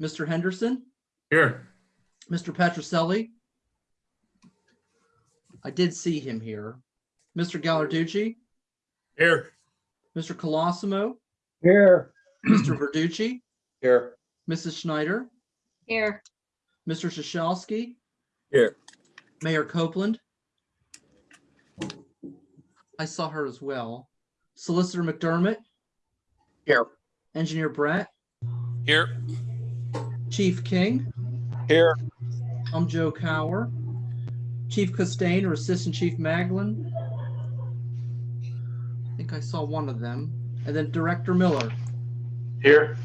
Mr. Henderson, Here. Mr. Petroselli. I did see him here. Mr. Gallarducci, Here. Mr. Colosimo, Here. Mr. Verducci, Here. Mrs. Schneider, Here, Mr. Shashalski. Here. Mayor Copeland. I saw her as well. Solicitor McDermott, Here. Engineer Brett, Here. Chief King, Here. I'm Joe Cower, Chief Costain or Assistant Chief Maglin. I think I saw one of them. And then Director Miller. Here.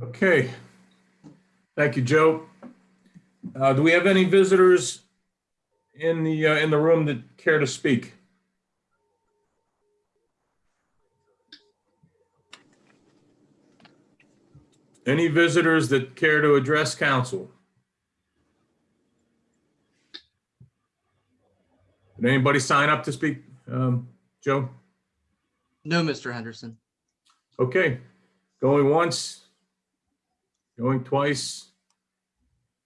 Okay. Thank you, Joe. Uh, do we have any visitors in the, uh, in the room that care to speak? Any visitors that care to address council? Did anybody sign up to speak? Um, Joe? No, Mr. Henderson. Okay, going once, going twice.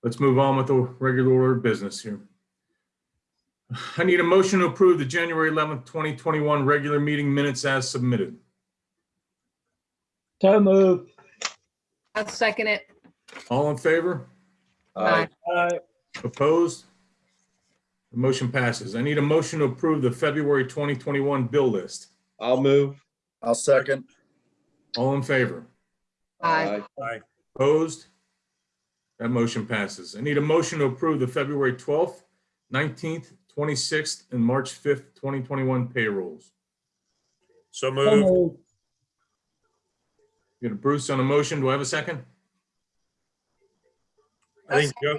Let's move on with the regular order of business here. I need a motion to approve the January 11th, 2021 regular meeting minutes as submitted. So moved. I'll second it. All in favor? Aye. Aye. Opposed? The motion passes. I need a motion to approve the February 2021 bill list. I'll move. I'll second. All in favor? Aye. Opposed? That motion passes. I need a motion to approve the February 12th, 19th, 26th, and March 5th, 2021 payrolls. So So moved. Moved. Get a Bruce on a motion. Do I have a second? I think Joe,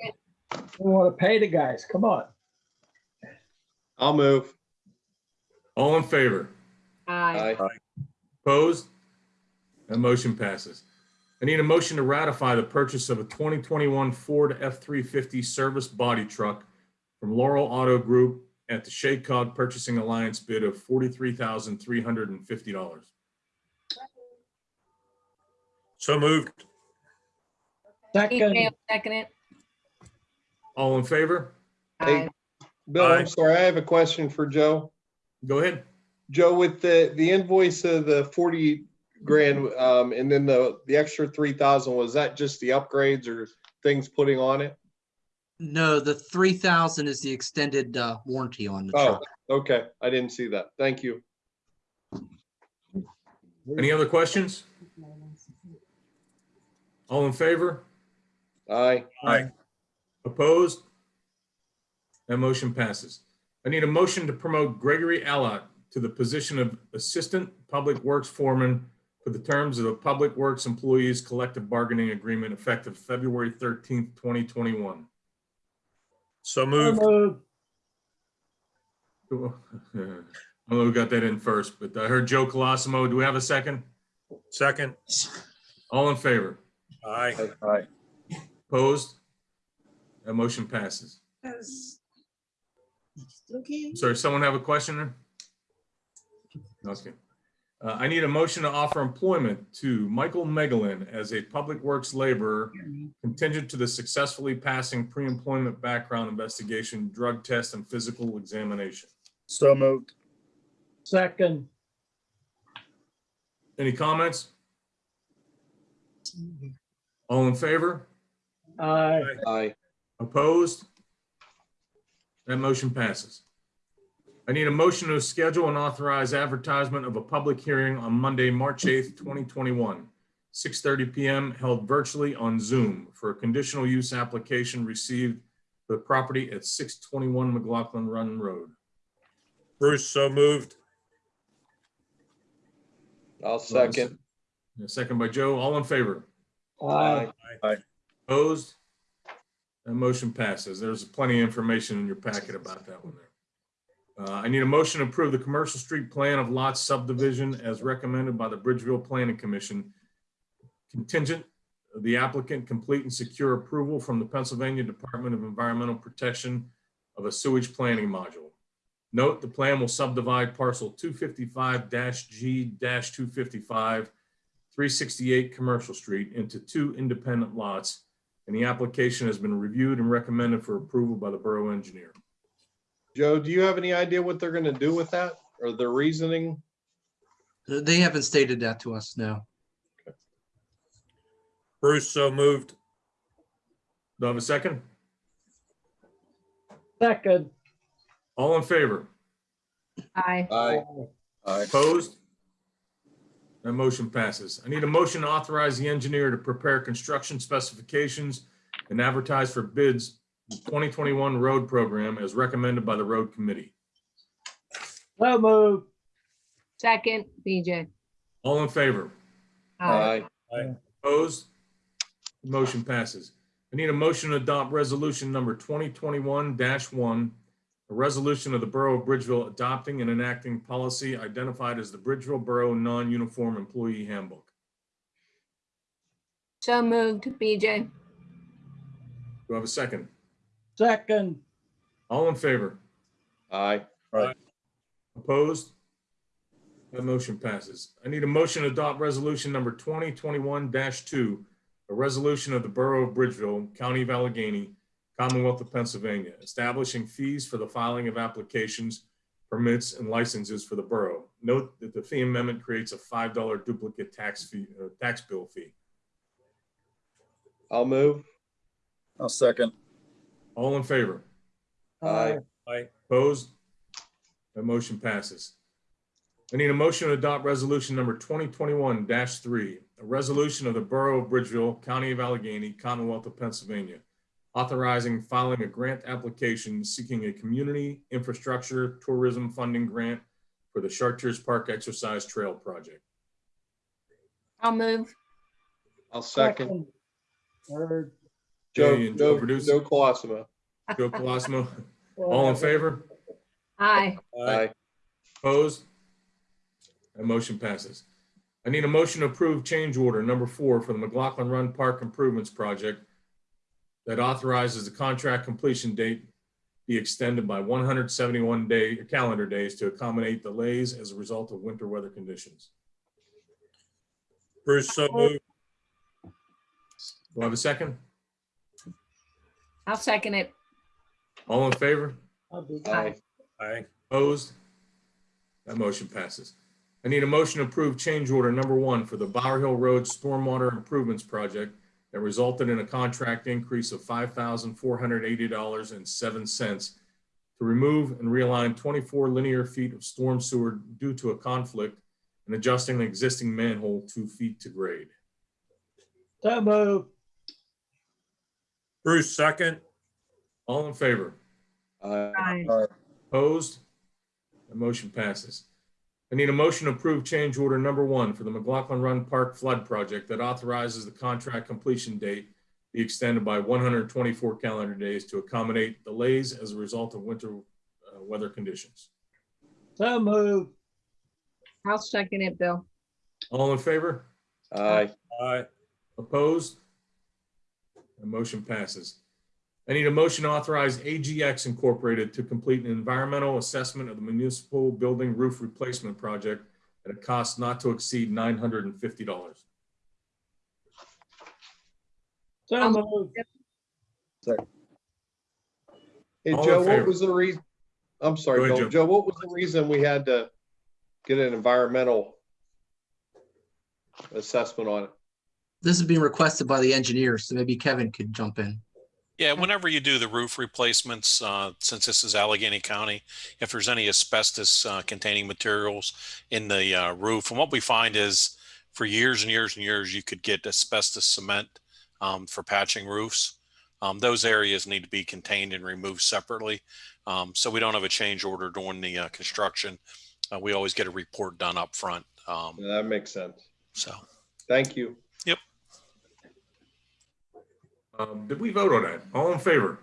We want to pay the guys. Come on. I'll move. All in favor? Aye. Aye. Opposed? That motion passes. I need a motion to ratify the purchase of a 2021 Ford F-350 service body truck from Laurel Auto Group at the SHACOG Purchasing Alliance bid of $43,350. So moved. Second. Second it. All in favor? Aye. Bill, Aye. I'm sorry, I have a question for Joe. Go ahead. Joe, with the, the invoice of the forty grand, um, and then the, the extra three thousand, was that just the upgrades or things putting on it? No, the three thousand is the extended uh, warranty on the Oh, truck. okay, I didn't see that. Thank you. Any other questions? All in favor? Aye. Aye. Opposed? That motion passes. I need a motion to promote Gregory Allott to the position of Assistant Public Works Foreman for the terms of the Public Works Employees Collective Bargaining Agreement effective February 13th, 2021. So So moved. moved. I don't know who got that in first, but I heard Joe Colosimo. Do we have a second? Second. All in favor? Aye. Aye. Opposed? That motion passes. Yes. Okay. Sorry, someone have a question there? Okay. Uh, I need a motion to offer employment to Michael Megalin as a Public Works laborer contingent to the successfully passing pre-employment background investigation, drug test, and physical examination. So moved. Second. Any comments? All in favor? Aye. Aye. Opposed? That motion passes. I need a motion to schedule and authorize advertisement of a public hearing on Monday, March 8th, 2021, 6:30 PM held virtually on Zoom for a conditional use application received for the property at 621 McLaughlin Run Road. Bruce, so moved. I'll second. A second by Joe. All in favor? Aye. Aye. Opposed? That motion passes. There's plenty of information in your packet about that one there. Uh, I need a motion to approve the commercial street plan of lot subdivision as recommended by the Bridgeville Planning Commission. Contingent, the applicant complete and secure approval from the Pennsylvania Department of Environmental Protection of a sewage planning module. Note, the plan will subdivide parcel 255-G-255 368 Commercial Street into two independent lots, and the application has been reviewed and recommended for approval by the borough engineer. Joe, do you have any idea what they're gonna do with that or the reasoning? They haven't stated that to us, no. Bruce, so moved. Do I have a second? Second. All in favor? Aye. Aye. Opposed? That motion passes. I need a motion to authorize the engineer to prepare construction specifications and advertise for bids the 2021 road program as recommended by the road committee. So moved. Second, BJ. All in favor? Aye. Opposed? The Motion passes. I need a motion to adopt resolution number 2021-1, a resolution of the Borough of Bridgeville adopting and enacting policy identified as the Bridgeville Borough Non-Uniform Employee Handbook. So moved, BJ. Do I have a second? Second. All in favor? Aye. Opposed? That motion passes. I need a motion to adopt resolution number 2021-2, a resolution of the Borough of Bridgeville, County of Allegheny, Commonwealth of Pennsylvania, establishing fees for the filing of applications, permits, and licenses for the borough. Note that the fee amendment creates a $5 duplicate tax fee, uh, tax bill fee. I'll move. I'll second. All in favor? Aye. Aye. Opposed? That motion passes. I need a motion to adopt resolution number 2021-3, a resolution of the Borough of Bridgeville, County of Allegheny, Commonwealth of Pennsylvania, authorizing filing a grant application seeking a community infrastructure tourism funding grant for the Chartiers Park Exercise Trail Project. I'll move. I'll second. Third. Joe, Okay, and Joe Joe, Producer. Joe Colosimo. Joe Colosimo, all in favor? Aye. Aye. Opposed? That motion passes. I need a motion to approve change order number four for the McLaughlin Run Park Improvements Project that authorizes the contract completion date be extended by one hundred seventy-one day, calendar days to accommodate delays as a result of winter weather conditions. Bruce, so moved. Do I have a second? I'll second it. All in favor? I'll Aye. Aye. Opposed? That motion passes. I need a motion to approve change order number one for the Bower Hill Road Stormwater Improvements Project that resulted in a contract increase of five thousand four hundred eighty dollars and seven cents to remove and realign twenty-four linear feet of storm sewer due to a conflict and adjusting the existing manhole two feet to grade. So moved. Bruce, second. All in favor? Aye. Aye. Opposed? The motion passes. I need a motion to approve change order number one for the McLaughlin Run Park Flood Project that authorizes the contract completion date be extended by one hundred twenty-four calendar days to accommodate delays as a result of winter uh, weather conditions. So moved. I'll second it, Bill. All in favor? Aye. Aye. Opposed? The motion passes. I need a motion to authorize AGX Incorporated to complete an environmental assessment of the municipal building roof replacement project at a cost not to exceed nine hundred and fifty dollars. So moved. Hey, All in Joe, what was the reason? I'm sorry, ahead, Bill. Joe. Joe, what was the reason we had to get an environmental assessment on it? This is being requested by the engineers, so maybe Kevin could jump in. Yeah, whenever you do the roof replacements, uh, since this is Allegheny County, if there's any asbestos uh, containing materials in the uh, roof, and what we find is for years and years and years, you could get asbestos cement um, for patching roofs. Um, those areas need to be contained and removed separately. Um, so we don't have a change order during the uh, construction. Uh, we always get a report done up front. Um, That makes sense. so Thank you. Um, did we vote on that? All in favor?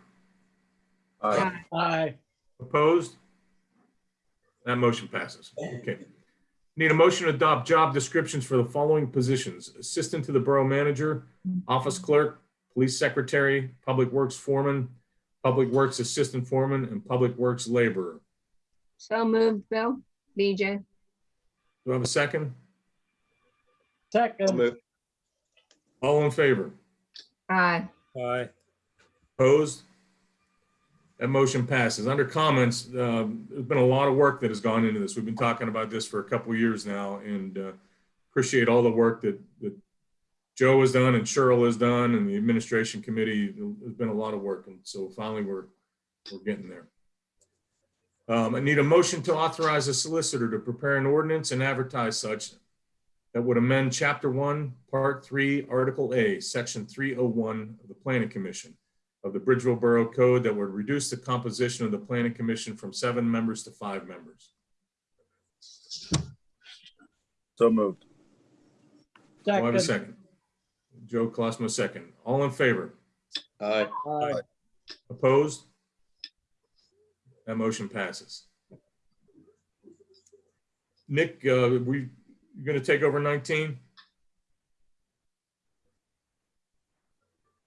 Aye. Aye. Opposed? That motion passes. Okay. Need a motion to adopt job descriptions for the following positions. Assistant to the Borough Manager, Office Clerk, Police Secretary, Public Works Foreman, Public Works Assistant Foreman, and Public Works Laborer. So moved, Bill. BJ. Do I have a second? I'll second, move. All in favor? Aye. Aye. Opposed? That motion passes. Under comments, um, there's been a lot of work that has gone into this. We've been talking about this for a couple years now and uh, appreciate all the work that, that Joe has done and Cheryl has done and the administration committee. There's been a lot of work and so finally we're, we're getting there. Um, I need a motion to authorize a solicitor to prepare an ordinance and advertise such that would amend Chapter 1, Part 3, Article A, Section 301 of the Planning Commission of the Bridgeville Borough Code that would reduce the composition of the Planning Commission from seven members to five members. So moved. Do I have a second, second? Joe Colosimo, second. All in favor? Aye. aye, Opposed? That motion passes. Nick, uh, we, you gonna take over 19?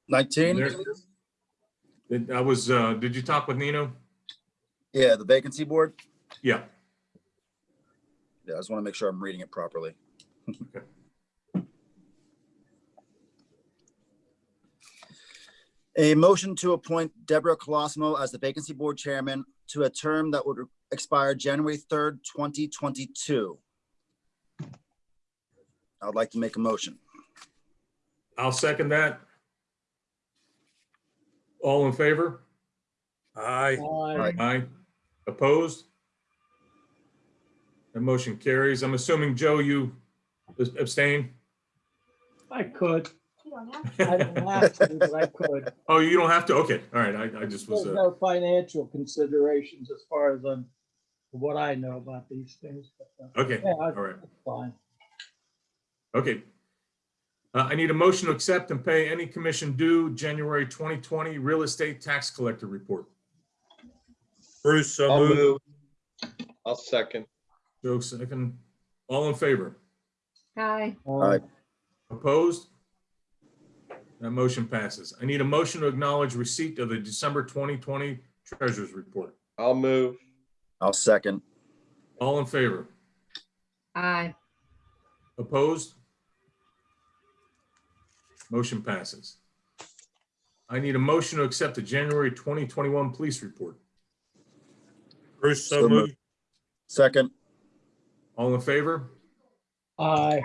19? There- I was, uh, did you talk with Nino? Yeah, the vacancy board. Yeah. Yeah, I just want to make sure I'm reading it properly. Okay. A motion to appoint Deborah Colosimo as the vacancy board chairman to a term that would expire January 3rd, 2022. I would like to make a motion. I'll second that. All in favor? Aye. aye, Aye. Opposed? The motion carries. I'm assuming, Joe, you abstain? I could. I don't have to, but I could. Oh, you don't have to? Okay, all right. I, I just was, There's uh, no financial considerations as far as I'm, what I know about these things. but, uh, okay, Yeah, all right, that's fine. Okay. Uh, I need a motion to accept and pay any commission due January 2020 real estate tax collector report. Bruce, so I'll moved. move. I'll second. Joe, second. All in favor? Aye. Aye. Opposed? That motion passes. I need a motion to acknowledge receipt of the December 2020 treasurer's report. I'll move. I'll second. All in favor? Aye. Opposed? Motion passes. I need a motion to accept the January 2021 police report. Bruce, so So moved. moved. Second. All in favor? Aye,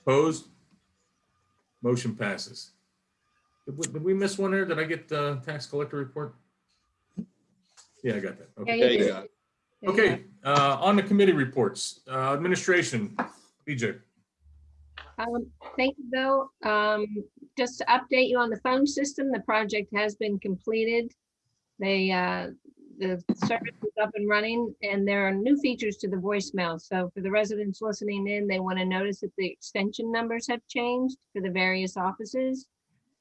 Opposed? Motion passes. Did we- did we miss one there? Did I get the tax collector report? Yeah, I got that. Okay. you Yeah, you did. got you. Okay, uh, on the committee reports, uh, administration, BJ. Um, thank you, Bill. Um, just to update you on the phone system, the project has been completed. They, uh, the service is up and running and there are new features to the voicemail. So for the residents listening in, they want to notice that the extension numbers have changed for the various offices.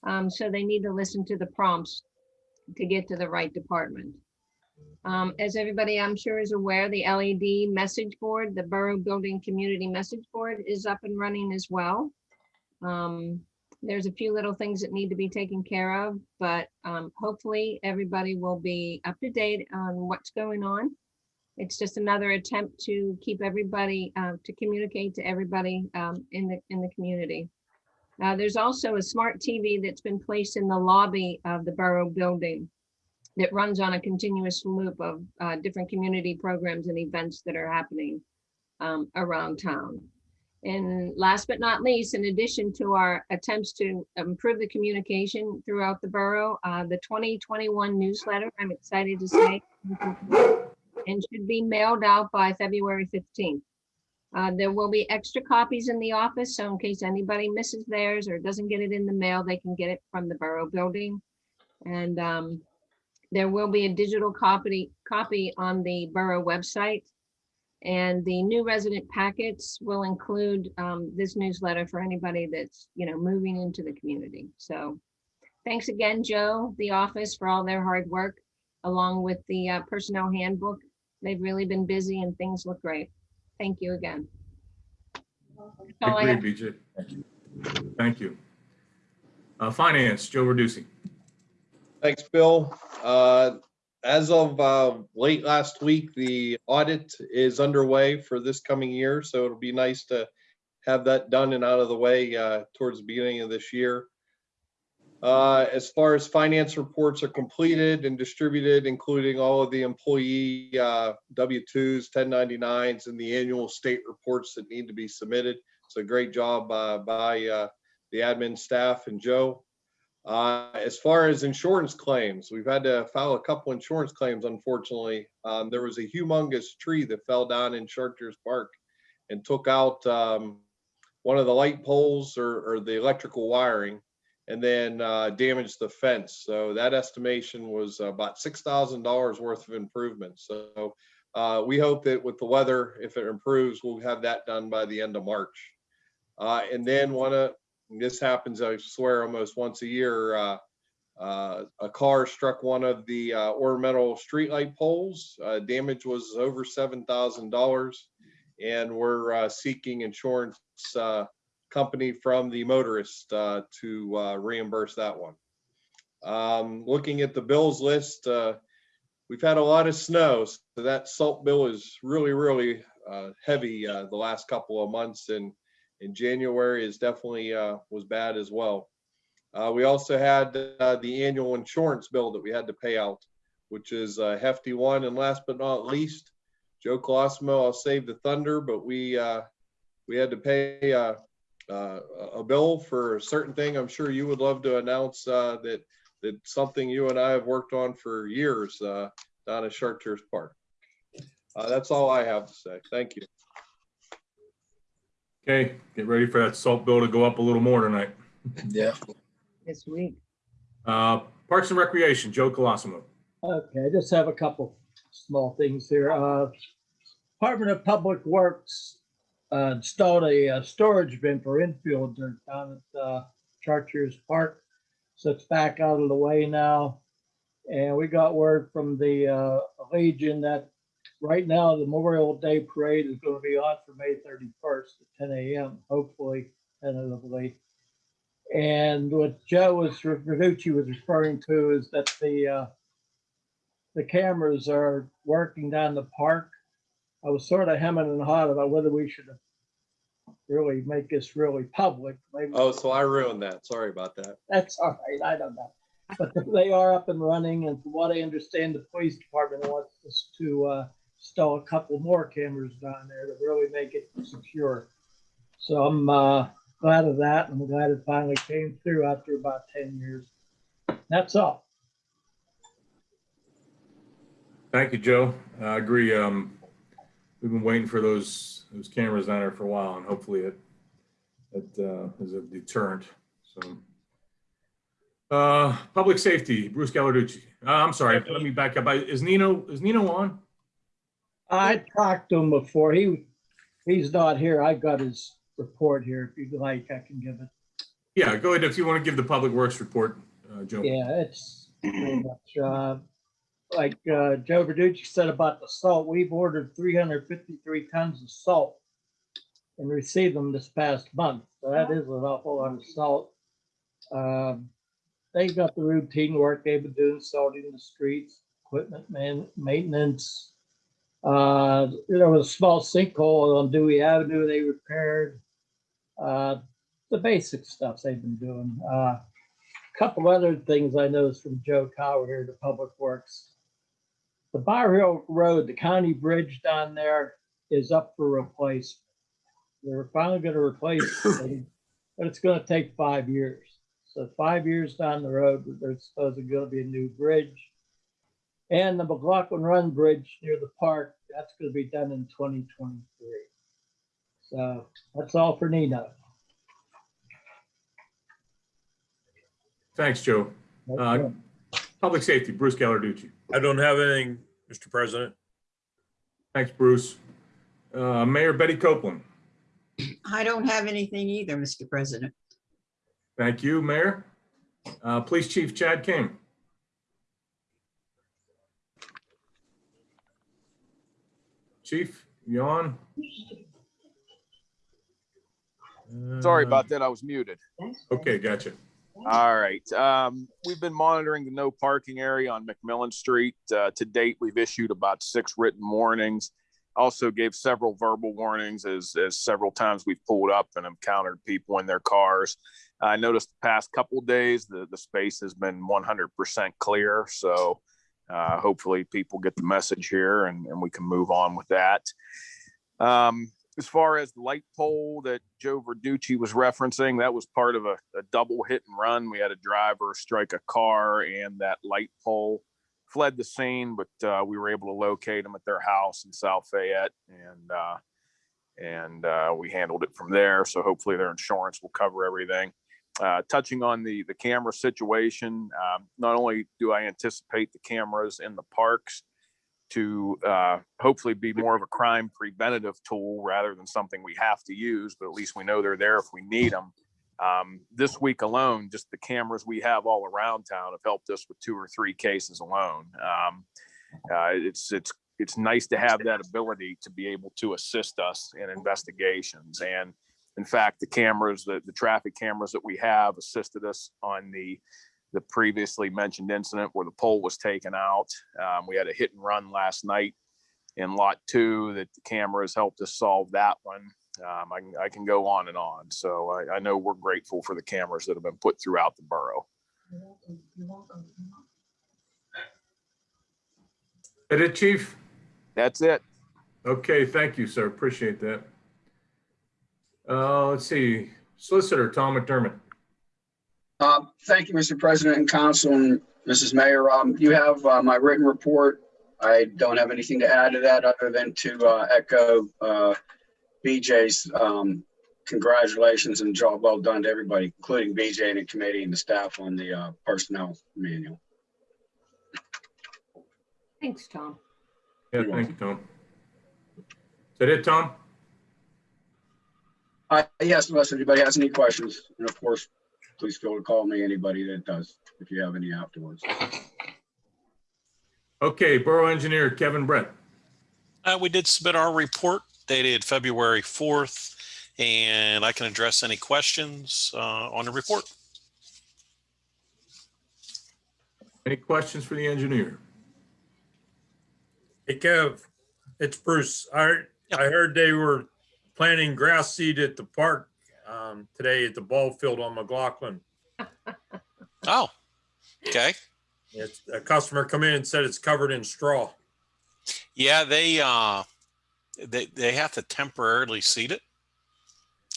Um, so they need to listen to the prompts to get to the right department. Um, as everybody I'm sure is aware, the LED message board, the Borough Building Community Message Board is up and running as well. Um, there's a few little things that need to be taken care of, but, um, hopefully everybody will be up to date on what's going on. It's just another attempt to keep everybody, uh, to communicate to everybody, um, in the, in the community. Uh, there's also a smart TV that's been placed in the lobby of the Borough Building that runs on a continuous loop of uh, different community programs and events that are happening um, around town. And last but not least, in addition to our attempts to improve the communication throughout the borough, uh, the 2021 newsletter, I'm excited to say, and should be mailed out by February 15th. Uh, There will be extra copies in the office, so in case anybody misses theirs or doesn't get it in the mail, they can get it from the borough building. And um, there will be a digital copy, copy on the borough website. And the new resident packets will include um, this newsletter for anybody that's, you know, moving into the community. So thanks again, Joe, the office for all their hard work, along with the uh, personnel handbook. They've really been busy and things look great. Thank you again. That's all I have. Agreed, BJ. Thank you. Uh, finance, Joe Verducci. Thanks, Bill. Uh, As of uh, late last week, the audit is underway for this coming year, so it'll be nice to have that done and out of the way uh, towards the beginning of this year. Uh, As far as finance reports are completed and distributed, including all of the employee uh, W-2s, 1099s, and the annual state reports that need to be submitted. A great job uh, by uh, the admin staff and Joe. Uh, As far as insurance claims, we've had to file a couple insurance claims, unfortunately. Um, There was a humongous tree that fell down in Chartiers Park and took out um, one of the light poles or, or the electrical wiring and then uh, damaged the fence. So that estimation was about six thousand dollars worth of improvements. So uh, we hope that with the weather, if it improves, we'll have that done by the end of March. Uh, and then one of this happens, I swear, almost once a year. Uh, uh, a car struck one of the uh, ornamental streetlight poles. Uh, damage was over seven thousand dollars, and we're uh, seeking insurance uh, company from the motorist uh, to reimburse that one. Um, Looking at the bills list, we've had a lot of snow, so that salt bill is really, really heavy the last couple of months, and in January is definitely uh, was bad as well. Uh, We also had uh, the annual insurance bill that we had to pay out, which is a hefty one. And last but not least, Joe Colosimo, I'll save the thunder, but we uh, we had to pay uh, uh, a bill for a certain thing. I'm sure you would love to announce that that something you and I have worked on for years down at Chartiers Park. That's all I have to say. Thank you. Okay, get ready for that salt bill to go up a little more tonight. Yeah. This week. Uh, Parks and Recreation, Joe Colosimo. Okay, I just have a couple small things here. Uh, Department of Public Works uh, installed a uh, storage bin for infield dirt down at uh, Chartiers Park. So it's back out of the way now. And we got word from the uh, Legion that right now the Memorial Day Parade is going to be on for May 31st at 10 a.m., hopefully, tentatively. And what Joe was, Verducci was referring to is that the uh, the cameras are working down the park. I was sort of hemming and hawing about whether we should really make this really public. Maybe Oh, so I ruined that. Sorry about that. that's all right. I don't know. But they are up and running, and from what I understand, the police department wants us to uh, install a couple more cameras down there to really make it secure. So I'm uh, glad of that. I'm glad it finally came through after about 10 years. That's all. Thank you, Joe. I agree. Um, we've been waiting for those, those cameras down there for a while and hopefully it, it, uh, is a deterrent, so. Uh, Public Safety, Bruce Gallarducci. Uh, I'm sorry, let me back up. Is Nino, is Nino on? I talked to him before. He, he's not here. I've got his report here. If you'd like, I can give it. Yeah, go ahead if you want to give the Public Works report, uh, Joe. Yeah, it's pretty much, uh, like, uh, Joe Verducci said about the salt, we've ordered three hundred fifty-three tons of salt and received them this past month. So that is an awful lot of salt. Um, They've got the routine work they've been doing, salting the streets, equipment man, maintenance. Uh, there was a small sinkhole on Dewey Avenue they repaired. Uh, the basic stuff they've been doing. Uh, couple other things I noticed from Joe Cower here to Public Works. The Bower Hill Road, the county bridge down there is up for replacement. They're finally gonna replace it, but it's gonna take five years. So five years down the road, there's supposed gonna be a new bridge. And the McLaughlin Run Bridge near the park, that's gonna be done in twenty twenty-three. So that's all for Nino. Thanks, Joe. Uh, Public Safety, Bruce Gallarducci. I don't have anything, Mr. President. Thanks, Bruce. Uh, Mayor Betty Copeland. I don't have anything either, Mr. President. Thank you, Mayor. Uh, Police Chief Chad King. Chief, you on? Sorry Uh, about that. I was muted. Okay, gotcha. All right. Um, we've been monitoring the no parking area on McMillan Street. Uh, to date, we've issued about six written warnings. Also gave several verbal warnings as, as several times we've pulled up and encountered people in their cars. I noticed the past couple of days, the, the space has been 100% clear. So uh, hopefully people get the message here and, and we can move on with that. Um, as far as the light pole that Joe Verducci was referencing, that was part of a, a double hit and run. We had a driver strike a car and that light pole fled the scene, but uh, we were able to locate them at their house in South Fayette and uh, and uh, we handled it from there. So hopefully their insurance will cover everything. Uh, touching on the the camera situation, um, not only do I anticipate the cameras in the parks to uh, hopefully be more of a crime preventative tool rather than something we have to use, but at least we know they're there if we need them. Um, this week alone, just the cameras we have all around town have helped us with two or three cases alone. Um, uh, it's it's it's nice to have that ability to be able to assist us in investigations. And in fact, the cameras, the, the traffic cameras that we have assisted us on the the previously mentioned incident where the pole was taken out. Um, we had a hit and run last night in lot two that the cameras helped us solve that one. Um, I, can, I can go on and on. So I, I know we're grateful for the cameras that have been put throughout the borough. That it, chief? That's it. Okay, thank you, sir. Appreciate that. Uh, let's see, Solicitor Tom McDermott. Uh, Thank you, Mr. President and Council and Mrs. Mayor. Um, You have uh, my written report. I don't have anything to add to that other than to uh, echo uh, BJ's um, congratulations and job well done to everybody, including BJ and the committee and the staff on the uh, personnel manual. Thanks, Tom. Yeah, thank you, Tom. Is that it, Tom? Uh, Yes, unless anybody has any questions, and of course, please feel to call me, anybody that does, if you have any afterwards. Okay, Borough Engineer Kevin Brett. Uh, we did submit our report dated February 4th, and I can address any questions uh, on the report. Any questions for the engineer? Hey Kev, it's Bruce. I, I heard they were planting grass seed at the park um, today at the ball field on McLaughlin. Oh, okay. It's, a customer come in and said it's covered in straw. Yeah, they, uh, they, they have to temporarily seed it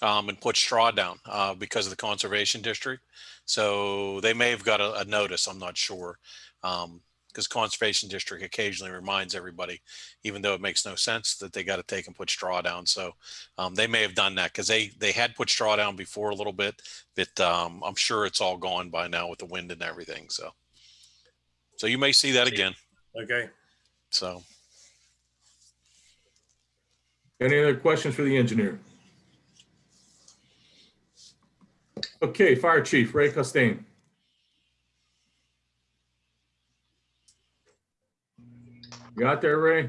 um, and put straw down uh, because of the conservation district. So they may have got a, a notice, I'm not sure. Um, because conservation district occasionally reminds everybody, even though it makes no sense that they got to take and put straw down. So um, they may have done that because they they had put straw down before a little bit, but um, I'm sure it's all gone by now with the wind and everything. So so you may see that again. Okay. So Any other questions for the engineer? Okay, Fire Chief Ray Costain. You out there, Ray?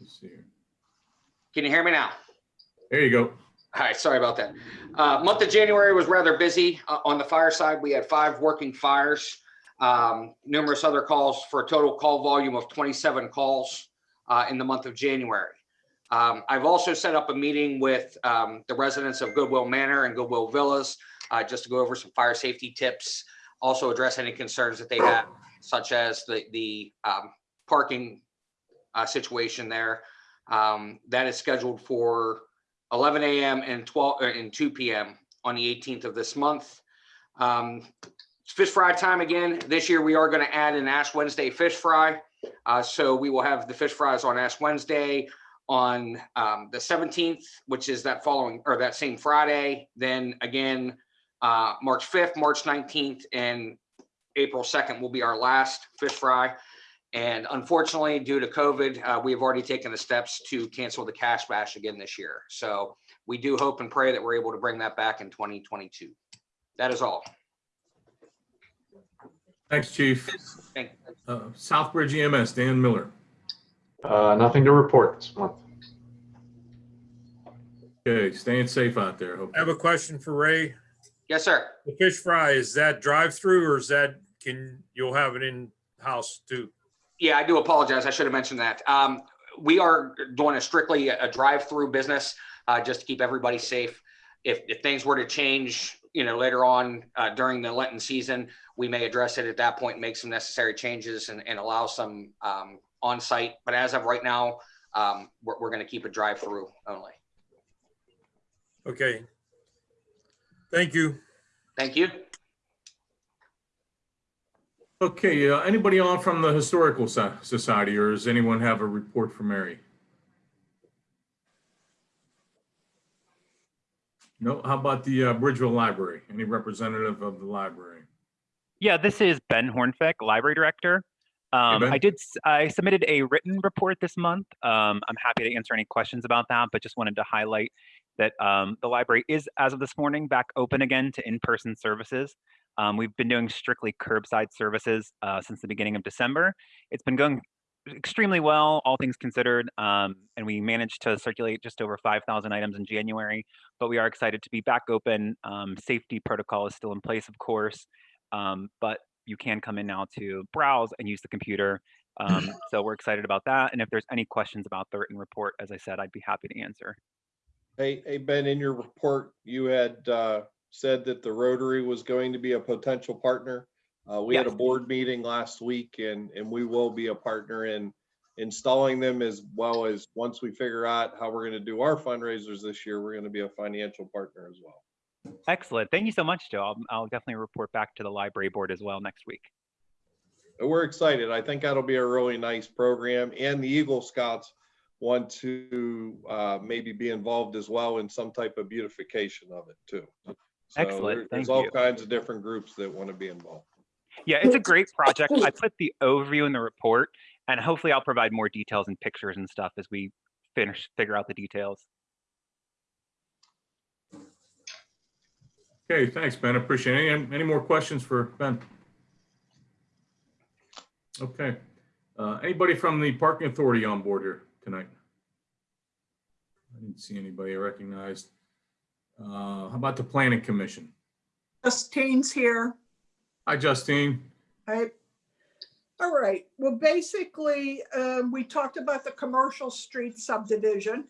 Let's see here. Can you hear me now? There you go. All right, sorry about that. Uh, month of January was rather busy uh, on the fire side. We had five working fires, um, numerous other calls for a total call volume of 27 calls uh, in the month of January. Um, I've also set up a meeting with um, the residents of Goodwill Manor and Goodwill Villas uh, just to go over some fire safety tips, also address any concerns that they have, such as the the um, parking uh, situation there. Um, that is scheduled for 11 a.m. and 12 uh, and 2 p.m. on the 18th of this month. Um, fish fry time again. This year we are going to add an Ash Wednesday fish fry. Uh, so we will have the fish fries on Ash Wednesday on um, the 17th, which is that following or that same Friday. Then again, uh, March 5th, March 19th, and April 2nd will be our last fish fry. And unfortunately, due to COVID, uh, we have already taken the steps to cancel the cash bash again this year. So we do hope and pray that we're able to bring that back in 2022. That is all. Thanks, Chief. Thank Uh, Southbridge EMS, Dan Miller. Uh, nothing to report this month. Okay, staying safe out there. I have a question for Ray. Yes, sir. The fish fry, is that drive-through or is that, can, you'll have it in-house too? Yeah, I do apologize. I should have mentioned that. Um, we are doing a strictly a drive-through business, uh, just to keep everybody safe. If, if things were to change, you know, later on, uh, during the Lenten season, we may address it at that point, and make some necessary changes and, and allow some, um, on-site. But as of right now, um, we're, we're gonna keep it drive-through only. Okay. Thank you. Thank you. Okay, uh, anybody on from the Historical So- Society, or does anyone have a report for Mary? No, how about the uh, Bridgeville Library? Any representative of the library? Yeah, this is Ben Hornfeck, Library Director. Um, Ben. I did, I submitted a written report this month. Um, I'm happy to answer any questions about that, but just wanted to highlight that um, the library is, as of this morning, back open again to in-person services. Um, we've been doing strictly curbside services uh, since the beginning of December. It's been going extremely well, all things considered, um, and we managed to circulate just over 5,000 items in January. But we are excited to be back open. Um, safety protocol is still in place, of course, um, but you can come in now to browse and use the computer. Um, so we're excited about that. And if there's any questions about the written report, as I said, I'd be happy to answer. Hey, hey, Ben, in your report, you had uh, said that the Rotary was going to be a potential partner. Uh, We had a board meeting last week and, and we will be a partner in installing them as well as once we figure out how we're going to do our fundraisers this year, we're going to be a financial partner as well. Excellent. Thank you so much, Joe. I'll, I'll definitely report back to the library board as well next week. We're excited. I think that'll be a really nice program and the Eagle Scouts want to uh, maybe be involved as well in some type of beautification of it too. So Excellent. there- Thank There's all you. kinds of different groups that want to be involved. Yeah, it's a great project. I put the overview in the report and hopefully I'll provide more details and pictures and stuff as we finish, figure out the details. Okay, thanks, Ben. Appreciate it. Any, any more questions for Ben? Okay. Uh, Anybody from the Parking Authority on board here tonight? I didn't see anybody I recognized. Uh, How about the Planning Commission? Justine's here. Hi, Justine. I, all right, well, basically, um, we talked about the commercial street subdivision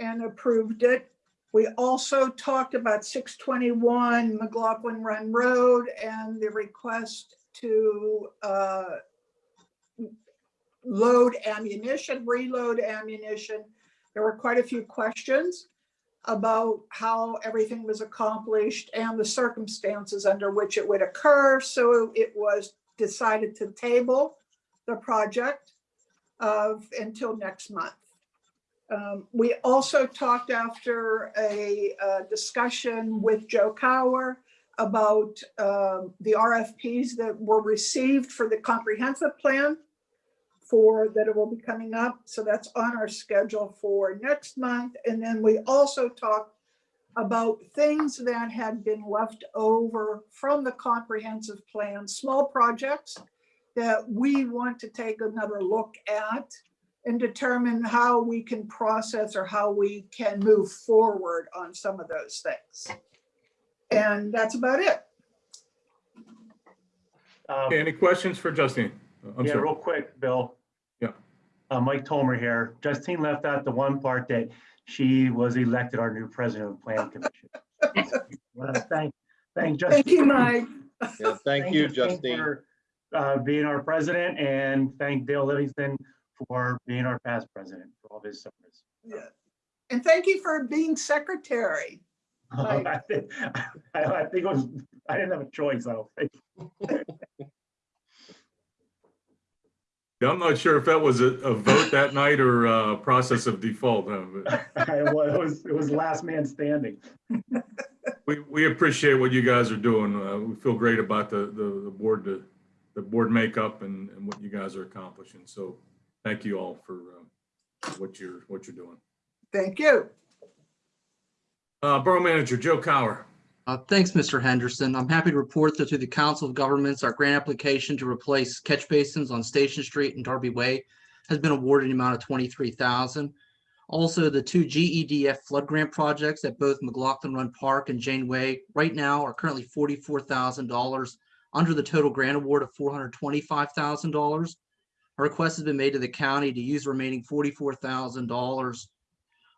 and approved it. We also talked about six twenty-one McLaughlin Run Road and the request to, uh, load ammunition, reload ammunition. There were quite a few questions about how everything was accomplished and the circumstances under which it would occur. So it was decided to table the project of until next month. Um, We also talked after a uh, discussion with Joe Cower about um, the RFPs that were received for the comprehensive plan for that it will be coming up. So that's on our schedule for next month. And then we also talked about things that had been left over from the comprehensive plan, small projects that we want to take another look at and determine how we can process or how we can move forward on some of those things. And that's about it. Um, okay, Any questions for Justine? I'm Yeah, sorry. real quick, Bill. Yeah. Uh, Mike Tomer here. Justine left out the one part that she was elected our new president of the Plan Commission. Well, Thank, thank Justine. Thank you, Mike. Yeah, thank you, Justine, Justine. for, Uh, being our president and thank Dale Livingston for being our past president for all his service. Yeah. And thank you for being secretary. Right. I think I I think it was, I didn't have a choice, I don't think. Yeah, I'm not sure if that was a, a vote that night or a process of default. huh, but It was, it was- last man standing. We, we appreciate what you guys are doing. Uh, we feel great about the, the, the board, the, the board makeup and, and what you guys are accomplishing. So thank you all for, uh, what you're, what you're doing. Thank you. Uh, Borough Manager Joe Cower. Uh, Thanks, Mr. Henderson. I'm happy to report that through the Council of Governments, our grant application to replace catch basins on Station Street and Darby Way has been awarded an amount of twenty-three thousand. Also, the two GEDF flood grant projects at both McLaughlin Run Park and Jane Way right now are currently forty-four thousand dollars under the total grant award of four hundred twenty-five thousand dollars. A request has been made to the county to use the remaining forty-four thousand dollars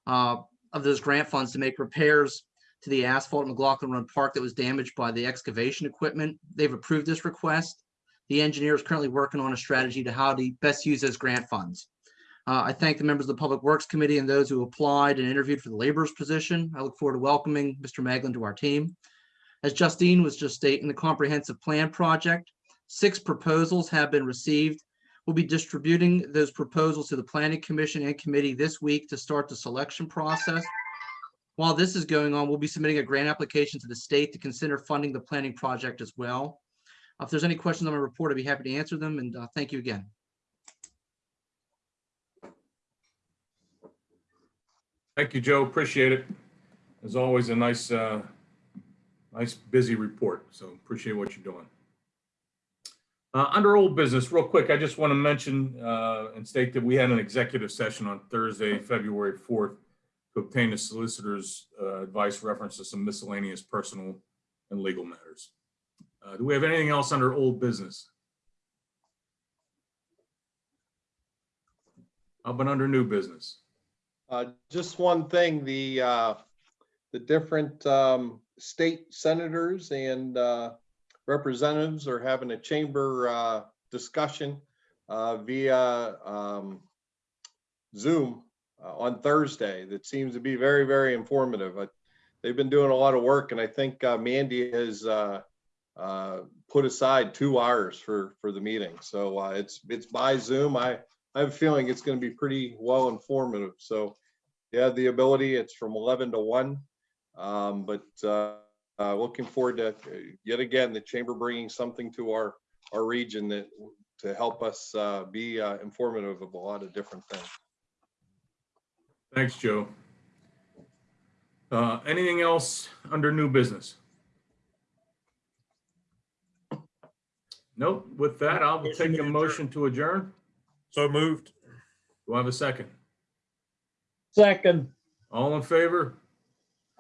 uh, of those grant funds to make repairs to the asphalt at McLaughlin Run Park that was damaged by the excavation equipment. They've approved this request. The engineer is currently working on a strategy to how to best use those grant funds. Uh, I thank the members of the Public Works Committee and those who applied and interviewed for the laborer's position. I look forward to welcoming Mr. Maglin to our team. As Justine was just stating, the comprehensive plan project, six proposals have been received. We'll be distributing those proposals to the Planning Commission and Committee this week to start the selection process. While this is going on, we'll be submitting a grant application to the state to consider funding the planning project as well. Uh, If there's any questions on my report, I'd be happy to answer them, and uh, thank you again. Thank you, Joe. Appreciate it. As always, a nice, uh, nice busy report. So appreciate what you're doing. Uh, under old business, real quick, I just want to mention, uh, and state that we had an executive session on Thursday, February 4th to obtain the solicitor's, uh, advice reference to some miscellaneous personal and legal matters. Uh, do we have anything else under old business? How about under new business? Uh, just one thing, the, uh, the different, um, state senators and, uh, representatives are having a chamber, uh, discussion, uh, via, um, Zoom uh, on Thursday that seems to be very, very informative. Uh, They've been doing a lot of work and I think, uh, Mandy has, uh, uh, put aside two hours for, for the meeting. So, uh, it's, it's by Zoom. I, I have a feeling it's going to be pretty well informative. So yeah, the ability, it's from 11 to 1. Um, but looking forward to, yet again, the chamber bringing something to our, our region that to help us uh, be uh, informative of a lot of different things. Thanks, Joe. Uh, anything else under new business? Nope. With that, I'll take a motion to adjourn. So moved. Do I have a second? Second. All in favor?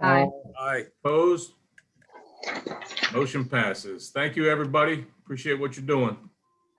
Aye. Aye. Opposed? Motion passes. Thank you, everybody. Appreciate what you're doing.